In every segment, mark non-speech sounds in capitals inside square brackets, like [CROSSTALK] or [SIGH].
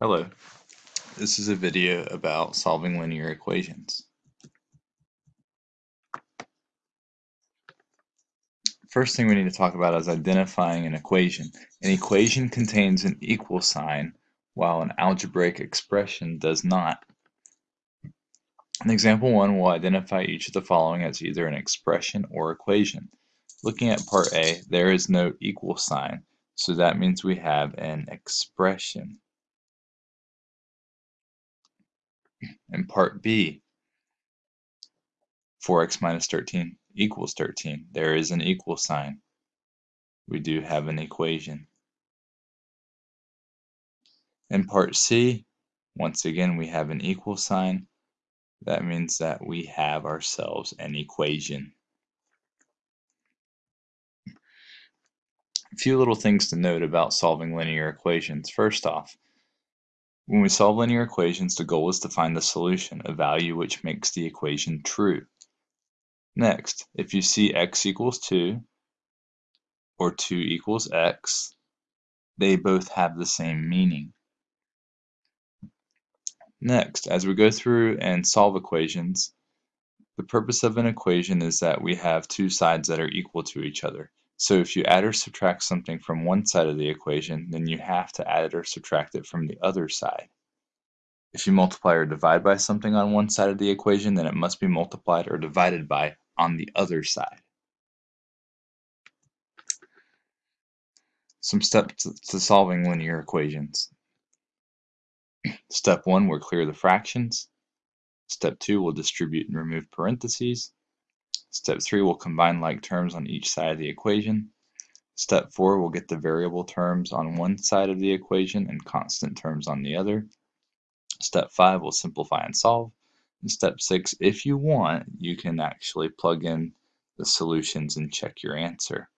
Hello, this is a video about solving linear equations. First thing we need to talk about is identifying an equation. An equation contains an equal sign while an algebraic expression does not. In example 1, we'll identify each of the following as either an expression or equation. Looking at part A, there is no equal sign, so that means we have an expression. In part B, 4x minus 13 equals 13. There is an equal sign. We do have an equation. In part C, once again, we have an equal sign. That means that we have ourselves an equation. A few little things to note about solving linear equations. First off, when we solve linear equations, the goal is to find the solution, a value which makes the equation true. Next, if you see x equals 2 or 2 equals x, they both have the same meaning. Next, as we go through and solve equations, the purpose of an equation is that we have two sides that are equal to each other. So if you add or subtract something from one side of the equation, then you have to add or subtract it from the other side. If you multiply or divide by something on one side of the equation, then it must be multiplied or divided by on the other side. Some steps to solving linear equations. Step 1, we'll clear the fractions. Step 2, we'll distribute and remove parentheses. Step 3, we'll combine like terms on each side of the equation. Step 4, we'll get the variable terms on one side of the equation and constant terms on the other. Step 5, we'll simplify and solve. And step 6, if you want, you can actually plug in the solutions and check your answer.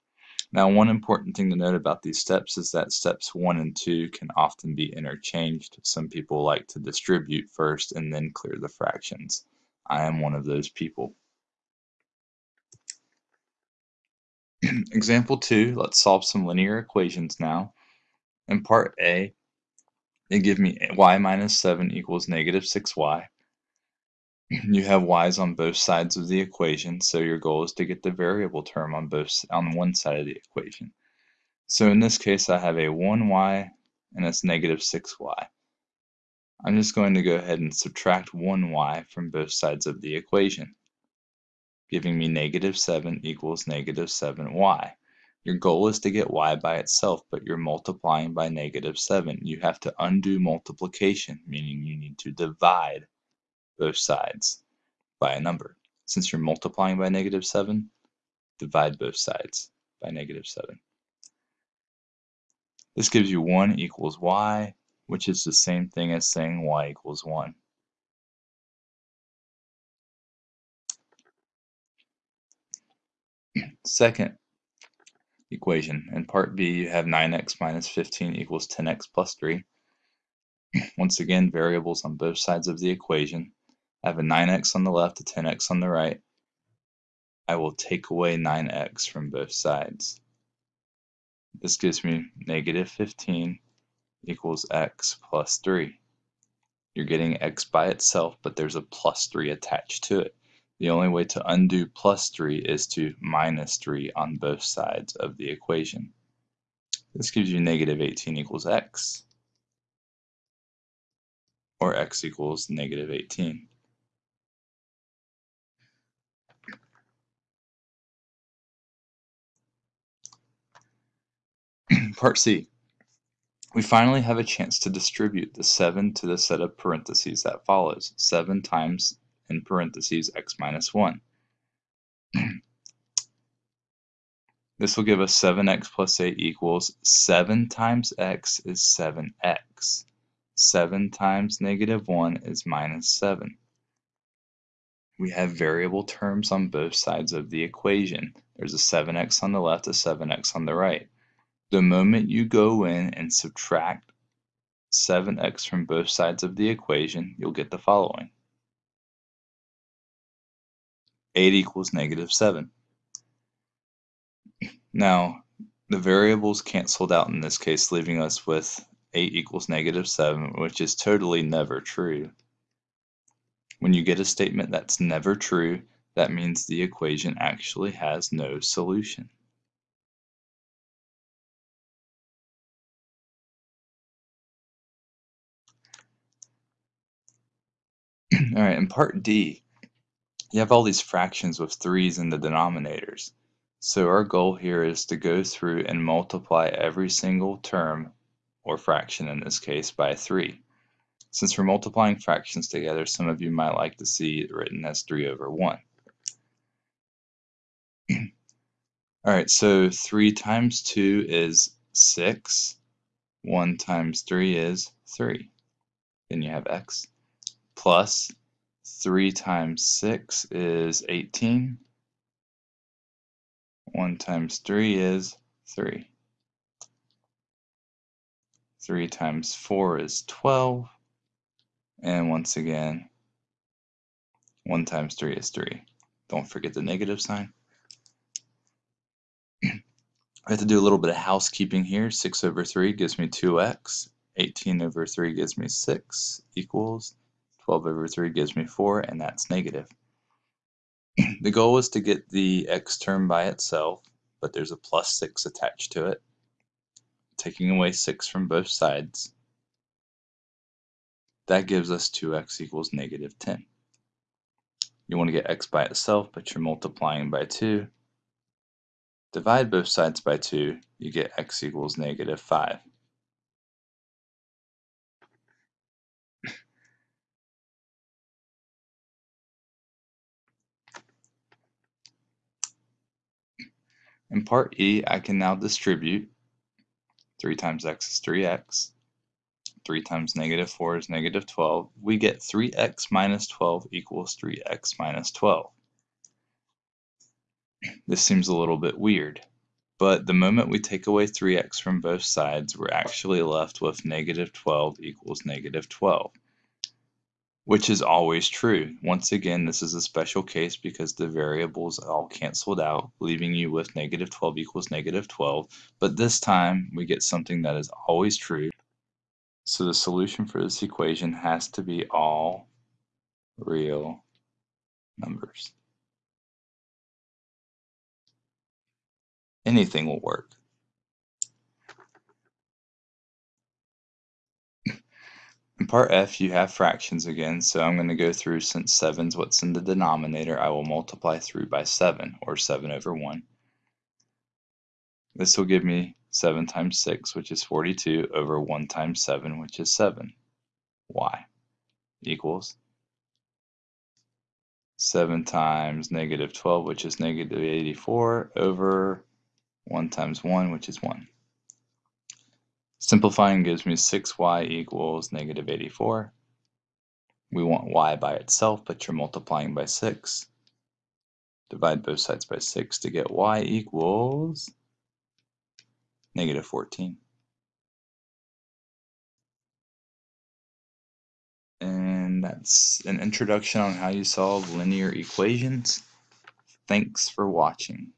Now, one important thing to note about these steps is that steps 1 and 2 can often be interchanged. Some people like to distribute first and then clear the fractions. I am one of those people. [CLEARS THROAT] Example 2, let's solve some linear equations now. In part A, they give me y minus 7 equals negative 6y. [CLEARS THROAT] You have y's on both sides of the equation, so your goal is to get the variable term on both on one side of the equation. So in this case, I have a 1y and it's negative 6y. I'm just going to go ahead and subtract 1y from both sides of the equation giving me negative 7 equals negative 7y. Your goal is to get y by itself, but you're multiplying by negative 7. You have to undo multiplication, meaning you need to divide both sides by a number. Since you're multiplying by negative 7, divide both sides by negative 7. This gives you 1 equals y, which is the same thing as saying y equals 1. Second equation, in part B you have 9x minus 15 equals 10x plus 3. Once again, variables on both sides of the equation. I have a 9x on the left, a 10x on the right. I will take away 9x from both sides. This gives me negative 15 equals x plus 3. You're getting x by itself, but there's a plus 3 attached to it. The only way to undo plus 3 is to minus 3 on both sides of the equation. This gives you negative 18 equals x, or x equals negative 18. [CLEARS THROAT] Part C. We finally have a chance to distribute the 7 to the set of parentheses that follows. 7 times in parentheses x minus 1. [CLEARS THROAT] this will give us 7x plus 8 equals 7 times x is 7x. 7 times negative 1 is minus 7. We have variable terms on both sides of the equation. There's a 7x on the left, a 7x on the right. The moment you go in and subtract 7x from both sides of the equation, you'll get the following. 8 equals negative 7. Now, the variables canceled out in this case, leaving us with 8 equals negative 7, which is totally never true. When you get a statement that's never true, that means the equation actually has no solution. [CLEARS THROAT] All right, in part D, you have all these fractions with threes in the denominators. So our goal here is to go through and multiply every single term, or fraction in this case, by 3. Since we're multiplying fractions together, some of you might like to see it written as 3 over 1. [CLEARS THROAT] Alright, so 3 times 2 is 6. 1 times 3 is 3. Then you have x plus 3 times 6 is 18. 1 times 3 is 3. 3 times 4 is 12. And once again, 1 times 3 is 3. Don't forget the negative sign. [CLEARS THROAT] I have to do a little bit of housekeeping here. 6 over 3 gives me 2x. 18 over 3 gives me 6 equals 12 over 3 gives me 4, and that's negative. [CLEARS THROAT] the goal is to get the x term by itself, but there's a plus 6 attached to it, taking away 6 from both sides. That gives us 2x equals negative 10. You want to get x by itself, but you're multiplying by 2. Divide both sides by 2, you get x equals negative 5. In part E, I can now distribute 3 times x is 3x, 3 times negative 4 is negative 12. We get 3x minus 12 equals 3x minus 12. This seems a little bit weird, but the moment we take away 3x from both sides, we're actually left with negative 12 equals negative 12 which is always true. Once again, this is a special case because the variables all canceled out, leaving you with negative 12 equals negative 12. But this time, we get something that is always true. So the solution for this equation has to be all real numbers. Anything will work. In part f, you have fractions again, so I'm going to go through, since 7 is what's in the denominator, I will multiply through by 7, or 7 over 1. This will give me 7 times 6, which is 42, over 1 times 7, which is 7. y equals 7 times negative 12, which is negative 84, over 1 times 1, which is 1. Simplifying gives me 6y equals negative 84. We want y by itself, but you're multiplying by 6. Divide both sides by 6 to get y equals negative 14. And that's an introduction on how you solve linear equations. Thanks for watching.